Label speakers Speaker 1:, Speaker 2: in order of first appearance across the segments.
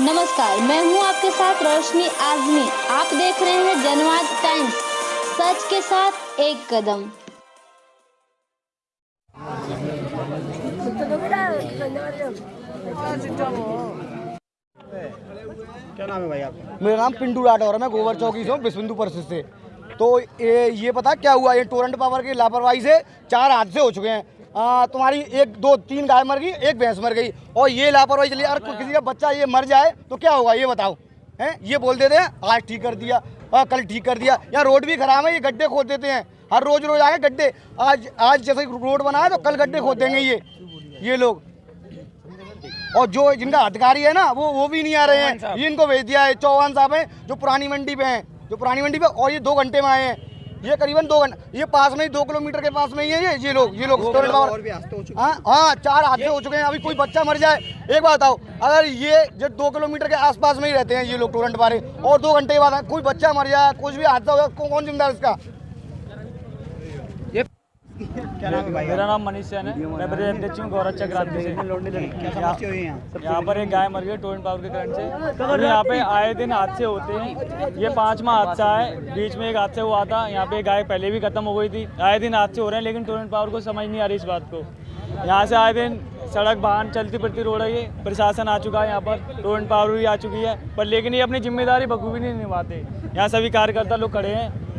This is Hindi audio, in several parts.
Speaker 1: नमस्कार मैं हूँ आपके साथ रोशनी आजमी। आप देख रहे हैं जनवाद टाइम्स सच के साथ एक कदम।
Speaker 2: क्या नाम है भाई आपका?
Speaker 3: मेरा नाम पिंटू राठौर है मैं गोबर चौकी से हूँ बिस्बिंदु परिषद से। तो ये ये पता क्या हुआ? ये टोरेंट पावर की लापरवाही से चार हादसे हो चुके हैं। आ, तुम्हारी एक दो तीन गाय मर गई एक भैंस मर गई और ये लापरवाही चली। अगर किसी का बच्चा ये मर जाए तो क्या होगा? ये बताओ हैं? ये बोल देते हैं आज ठीक कर दिया आ, कल ठीक कर दिया। यहाँ रोड भी खराब है ये गड्ढे खोद देते हैं। हर रोज रोज आए गड्ढे। आज आज जैसे रोड बना है तो कल गड्ढे खोद देंगे ये ये लोग। और जो जिनका अधिकारी है ना वो वो भी नहीं आ रहे हैं। ये इनको भेज दिया है चौहान साहब हैं जो पुरानी मंडी पे हैं जो पुरानी मंडी पे और ये दो घंटे में आए हैं। ये करीबन दो घंटा ये पास में ही दो किलोमीटर के पास में ही है ये ये लोग ये लोग स्टूडेंट
Speaker 2: और
Speaker 3: पावर
Speaker 2: भी हादसे हो चुके
Speaker 3: हाँ। हाँ चार हादसे हो चुके हैं अभी कोई बच्चा मर जाए। एक बात आओ अगर ये जो दो किलोमीटर के आसपास में ही रहते हैं ये लोग टोरेंट बारे और दो घंटे के बाद कोई बच्चा मर जाए कुछ भी हादसा हो जाए कौन कौन जिम्मेदार इसका?
Speaker 2: क्या नाम है भाई?
Speaker 4: मेरा नाम मनीष सैन है। मैं अध्यक्ष हूँ। गौरव क्रांति से।
Speaker 2: है? यहाँ
Speaker 4: पर एक गाय मर गई टोरेंट पावर के करंट से। और यहाँ पे आए दिन हादसे होते हैं। ये पांचवा हादसा है। बीच में एक हादसा हुआ था। यहाँ पे गाय पहले भी खत्म हो गई थी। आए दिन हादसे हो रहे हैं लेकिन टोरेंट पावर को समझ नहीं आ रही इस बात को। यहाँ से आए दिन सड़क वाहन चलती फिरती रोड है ये। प्रशासन आ चुका है यहाँ पर। टोरेंट पावर भी आ चुकी है। पर लेकिन ये अपनी ज़िम्मेदारी बखूबी नहीं निभाते। यहाँ सभी कार्यकर्ता लोग खड़े हैं।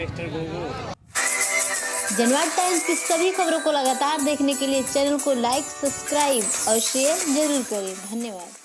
Speaker 4: पे
Speaker 5: जनवाद टाइम्स की सभी खबरों को लगातार देखने के लिए चैनल को लाइक, सब्सक्राइब और शेयर ज़रूर करें। धन्यवाद।